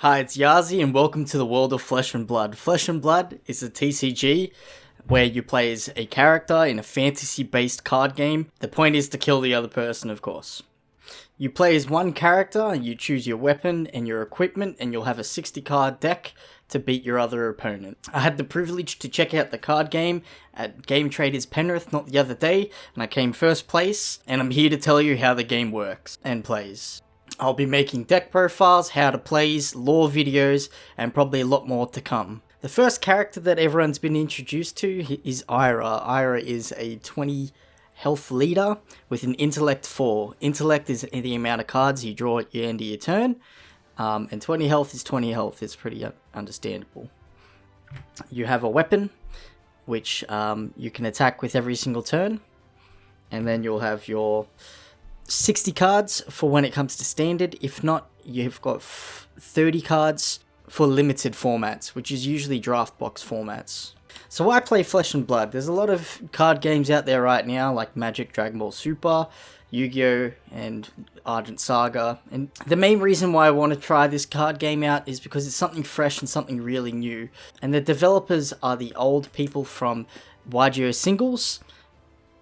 Hi, it's Yazi, and welcome to the world of Flesh and Blood. Flesh and Blood is a TCG where you play as a character in a fantasy based card game. The point is to kill the other person, of course. You play as one character, you choose your weapon and your equipment, and you'll have a 60 card deck to beat your other opponent. I had the privilege to check out the card game at Game Traders Penrith not the other day, and I came first place, and I'm here to tell you how the game works and plays. I'll be making deck profiles, how to plays, lore videos, and probably a lot more to come. The first character that everyone's been introduced to is Ira. Ira is a 20 health leader with an intellect 4. Intellect is the amount of cards you draw at the end of your turn, um, and 20 health is 20 health. It's pretty understandable. You have a weapon, which um, you can attack with every single turn, and then you'll have your 60 cards for when it comes to standard. If not, you've got 30 cards for limited formats, which is usually draft box formats. So I play Flesh and Blood. There's a lot of card games out there right now, like Magic, Dragon Ball Super, Yu-Gi-Oh! and Argent Saga. And the main reason why I want to try this card game out is because it's something fresh and something really new. And the developers are the old people from YGO Singles,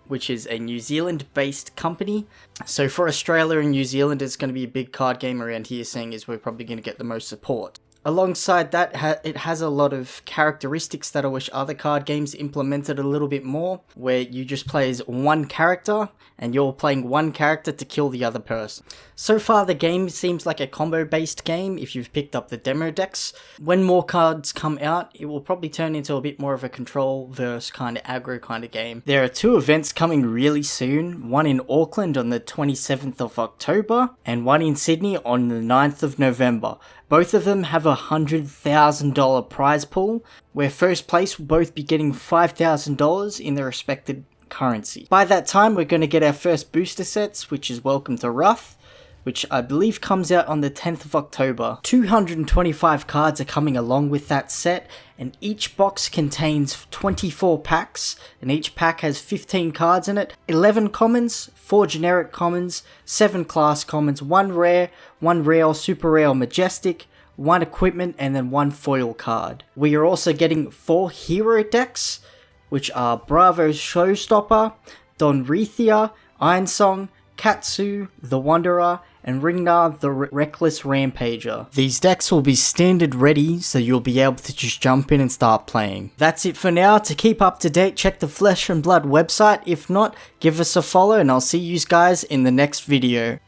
which is a New Zealand based company. So for Australia and New Zealand, it's going to be a big card game around here, seeing as we're probably going to get the most support. Alongside that, ha it has a lot of characteristics that I wish other card games implemented a little bit more, where you just play as one character, and you're playing one character to kill the other person. So far the game seems like a combo based game if you've picked up the demo decks. When more cards come out, it will probably turn into a bit more of a control versus kind of aggro kind of game. There are two events coming really soon, one in Auckland on the 27th of October, and one in Sydney on the 9th of November. Both of them have a $100,000 prize pool, where first place will both be getting $5,000 in their respective currency. By that time, we're going to get our first booster sets, which is Welcome to Rathe, which I believe comes out on the 10th of October. 225 cards are coming along with that set, and each box contains 24 packs, and each pack has 15 cards in it, 11 commons, 4 generic commons, 7 class commons, 1 rare, 1 rare, super rare, majestic, one equipment, and then one foil card. We are also getting 4 hero decks, which are Bravo Showstopper, Dorinthea, Ironsong, Katsu, The Wanderer, and Rhinar the Reckless Rampager. These decks will be standard ready, so you'll be able to just jump in and start playing. That's it for now. To keep up to date, check the Flesh and Blood website. If not, give us a follow and I'll see you guys in the next video.